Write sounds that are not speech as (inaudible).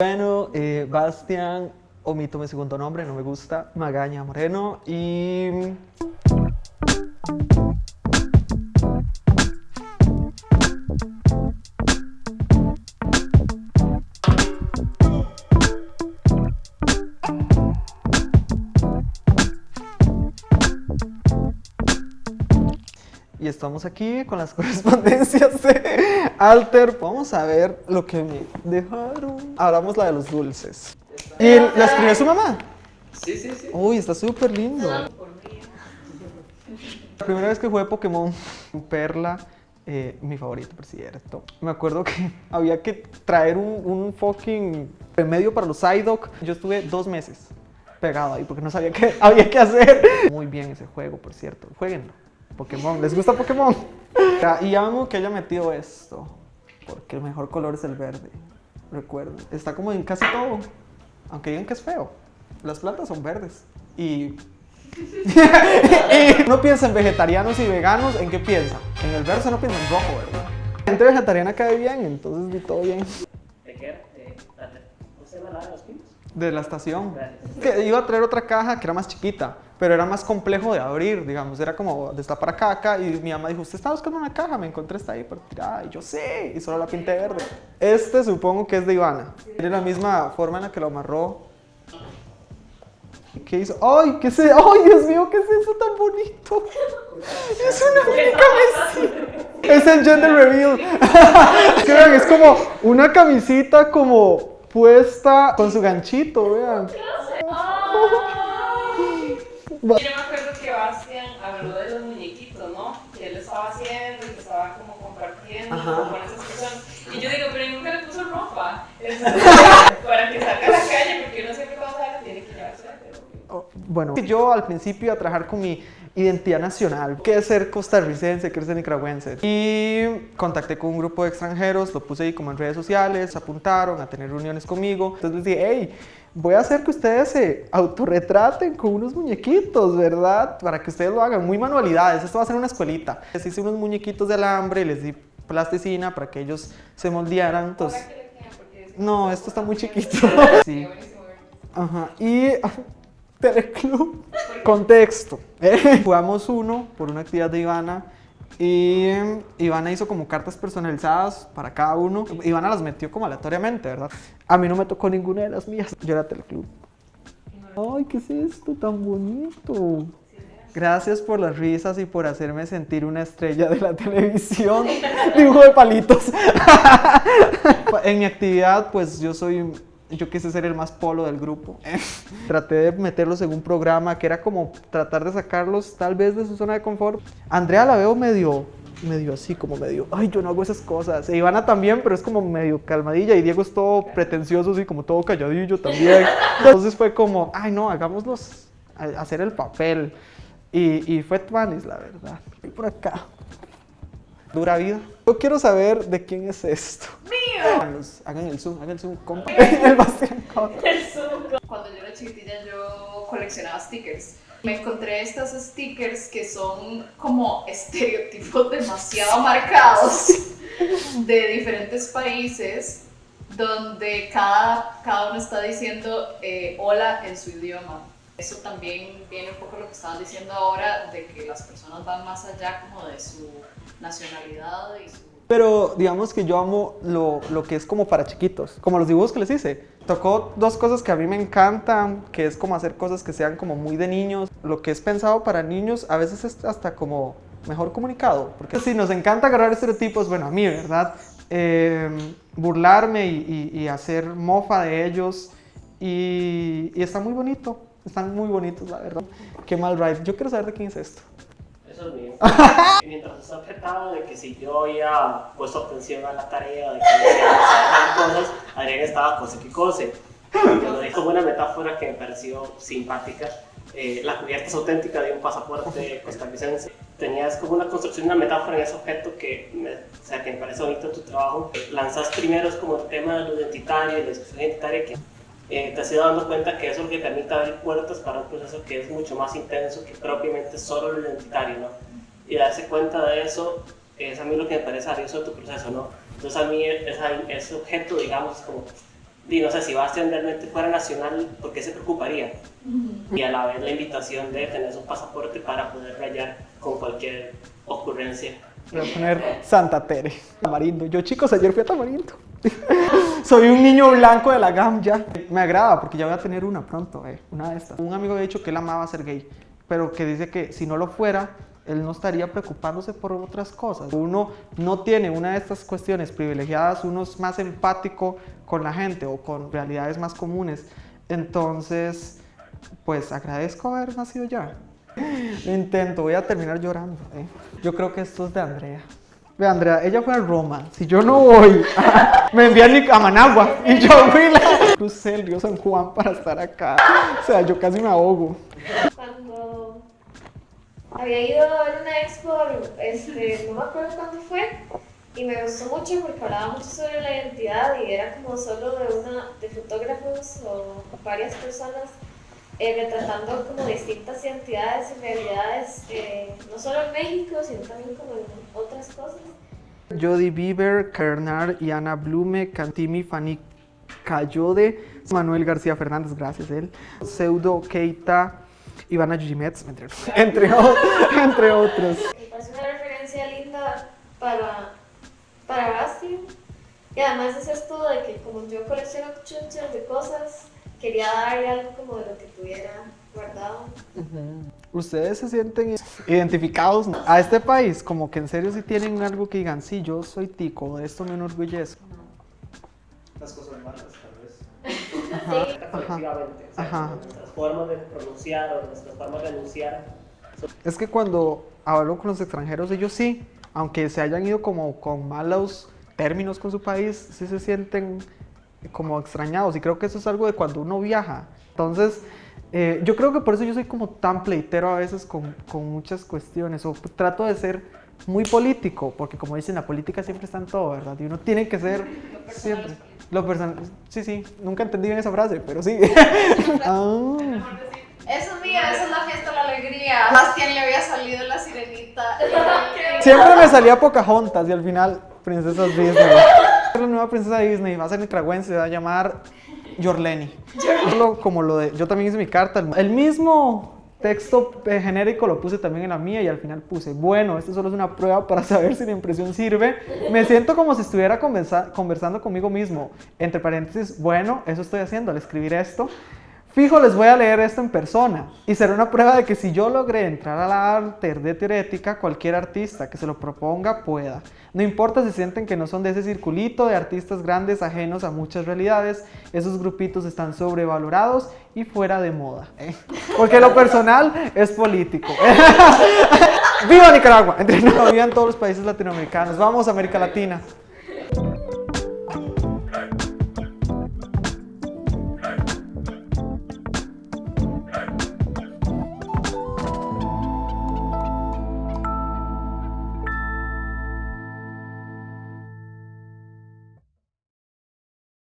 Bueno, eh, Bastian, omito mi segundo nombre, no me gusta, Magaña Moreno y... y estamos aquí con las (laughs) correspondencias de Alter. Vamos a ver lo que me dejaron. Hablamos la de los dulces. ¿Y la escribió su mamá? Sí, sí, sí. Uy, está súper lindo. La primera vez que jugué Pokémon Perla, eh, mi favorito, por cierto. Me acuerdo que (laughs) había que traer un, un fucking remedio para los Psyduck. Yo estuve dos meses pegado ahí porque no sabía qué (laughs) había que hacer. Muy bien ese juego, por cierto. Jueguenlo. Pokémon. ¿Les gusta Pokémon? Ya, y amo que haya metido esto. Porque el mejor color es el verde. Recuerden. Está como en casi todo. Aunque digan que es feo. Las plantas son verdes. Y... (laughs) y no piensa en vegetarianos y veganos. ¿En qué piensa? En el verde no piensa en rojo, ¿verdad? La gente vegetariana cae bien, entonces vi todo bien. ¿De qué era? De. De la estación. Que iba a traer otra caja que era más chiquita, pero era más complejo de abrir, digamos. Era como destapar acá, acá. Y mi mamá dijo, ¿usted está buscando una caja? Me encontré esta ahí por tirada. Y yo, sí. Y solo la pinté verde. Este supongo que es de Ivana. Tiene la misma forma en la que lo amarró. ¿Qué hizo? ¡Ay! ¿Qué eso? ¡Ay, Dios mío! ¿Qué es eso tan bonito? Es una mini camisita. Es el gender reveal. (laughs) Vean, es como una camisita como puesta con su ganchito, vean. Yo me acuerdo que Bastian habló de los muñequitos, ¿no? Que él estaba haciendo y que estaba como compartiendo Ajá. con esas personas. Y yo digo, pero ¿y nunca le puso ropa. (laughs) Para que salga a la calle, porque uno siempre cuando sale tiene que llevarse pero- Oh, Bueno, yo al principio a trabajar con mi identidad nacional, que es ser costarricense, que es ser nicaragüense. Y contacté con un grupo de extranjeros, lo puse ahí como en redes sociales, se apuntaron a tener reuniones conmigo. Entonces les dije, hey, voy a hacer que ustedes se autorretraten con unos muñequitos, ¿verdad? Para que ustedes lo hagan, muy manualidades. Esto va a ser una escuelita. Les hice unos muñequitos de alambre, les di plasticina para que ellos se moldearan. Entonces, no, esto está muy chiquito. Sí. Ajá, y (laughs) Teleclub. Contexto. Eh, Jugamos uno por una actividad de Ivana y em, Ivana hizo como cartas personalizadas para cada uno. Ivana las metió como aleatoriamente, ¿verdad? A mí no me tocó ninguna de las mías. Yo era Teleclub. Ay, ¿qué es esto tan bonito? Gracias por las risas y por hacerme sentir una estrella de la televisión. (laughs) Dibujo de palitos. (laughs) en mi actividad, pues yo soy, yo quise ser el más polo del grupo. (laughs) Traté de meterlos en un programa que era como tratar de sacarlos tal vez de su zona de confort. Andrea la veo medio, medio así, como medio, ay, yo no hago esas cosas. E Ivana también, pero es como medio calmadilla. Y Diego es todo pretencioso, así como todo calladillo también. Entonces fue como, ay, no, hagámoslos hacer el papel. Y, y fue Twanis, la verdad. Y por acá. Dura vida. Yo quiero saber de quién es esto. ¡Mío! Hagan el zoom, hagan el zoom, compa. (laughs) el Bastián Cotto. Cuando yo era chiquitilla yo coleccionaba stickers. Me encontré estos stickers que son como estereotipos (laughs) demasiado marcados de diferentes países donde cada, cada uno está diciendo eh, hola en su idioma. Eso también viene un poco lo que estaban diciendo ahora de que las personas van más allá como de su nacionalidad y su Pero digamos que yo amo lo, lo que es como para chiquitos, como los dibujos que les hice. Tocó dos cosas que a mí me encantan, que es como hacer cosas que sean como muy de niños. Lo que es pensado para niños a veces es hasta como mejor comunicado. Porque si nos encanta agarrar estereotipos, bueno, a mí, ¿verdad? Eh, burlarme y, y- y hacer mofa de ellos. Y, y está muy bonito, están muy bonitos, la verdad. Qué mal ride. Yo quiero saber de quién es esto. Eso es mío. (laughs) Mientras está objetado de que si yo había puesto atención a la tarea, de que hacer cosas, Adrián estaba cose que cose. Yo le como una metáfora que me pareció simpática. Eh, la cubierta es auténtica de un pasaporte costarricense. Tenías como una construcción, una metáfora en ese objeto que me, o sea, que me parece bonito tu trabajo. Lanzas primero como el tema de lo identitario, de la identitaria, que eh, te has ido dando cuenta que eso es lo que permite abrir puertas para un proceso que es mucho más intenso que propiamente solo lo identitario, ¿no? Y darse cuenta de eso es a mí lo que me parece valioso de tu proceso, ¿no? Entonces a mí esa- ese objeto, digamos, como y no sé, si Bastian realmente fuera nacional, ¿por qué se preocuparía? Y a la vez la invitación de tener su pasaporte para poder rayar con cualquier ocurrencia. Voy a poner Santa Tere. Tamarindo. Yo, chicos, ayer fui a Tamarindo. Soy un niño blanco de la GAM ya. Me agrada porque ya voy a tener una pronto, eh, una de estas. Un amigo ha dicho que él amaba ser gay, pero que dice que si no lo fuera, él no estaría preocupándose por otras cosas. Uno no tiene una de estas cuestiones privilegiadas, uno es más empático con la gente o con realidades más comunes. Entonces, pues agradezco haber nacido ya. Intento, voy a terminar llorando. ¿eh? Yo creo que esto es de Andrea. Ve, Andrea, ella fue a Roma. Si yo no voy, (laughs) me envían a Managua. Y yo fui la. (laughs) Crucé el río San Juan para estar acá. O sea, yo casi me ahogo. Cuando había ido a una expo, este, no me acuerdo cuándo fue, y me gustó mucho porque hablaba mucho sobre la identidad y era como solo de una de fotógrafos o varias personas eh, retratando como distintas identidades y realidades, eh, no solo en México, sino también como en otras cosas. Jody Bieber, Kernar y Ana Blume, Cantimi, Fanny Cayode, Manuel García Fernández, gracias él, Pseudo Keita, Ivana Gimetz, entre, (laughs) entre, entre otros. Me parece una referencia linda para, para Basti. Y además es esto de que como yo colecciono chunches de cosas, quería darle algo como de lo que tuviera guardado. ¿Ustedes se sienten identificados a este país? Como que en serio si tienen algo que digan, sí, yo soy tico, de esto me enorgullezco. Las cosas malas, tal vez. Colectivamente. o sea, Ajá. Nuestras formas de pronunciar o nuestras formas de enunciar. Es que cuando hablo con los extranjeros, ellos sí, aunque se hayan ido como con malos términos con su país, sí se sienten como extrañados. Y creo que eso es algo de cuando uno viaja. Entonces, eh, yo creo que por eso yo soy como tan pleitero a veces con, con muchas cuestiones. O trato de ser muy político, porque como dicen, la política siempre está en todo, ¿verdad? Y uno tiene que ser siempre. Lo personal, sí, sí, nunca entendí bien esa frase, pero sí. (laughs) Ah. Es mío, esa es la fiesta de la alegría. A le había salido la sirenita. Siempre me salía Pocahontas y al final Princesas Disney. La nueva princesa Disney va a ser nicaragüense, se va a llamar Yorleni. Como lo de, yo también hice mi carta. El mismo texto eh, genérico lo puse también en la mía y al final puse, bueno, esto solo es una prueba para saber si la impresión sirve. Me siento como si estuviera conversa- conversando conmigo mismo. Entre paréntesis, bueno, eso estoy haciendo al escribir esto. Fijo, les voy a leer esto en persona y será una prueba de que si yo logré entrar a la arte de teorética, cualquier artista que se lo proponga pueda. No importa si sienten que no son de ese circulito de artistas grandes ajenos a muchas realidades, esos grupitos están sobrevalorados y fuera de moda. ¿eh? Porque lo personal es político. (laughs) ¡Viva Nicaragua! (laughs) Vivan todos los países latinoamericanos. Vamos, América Latina.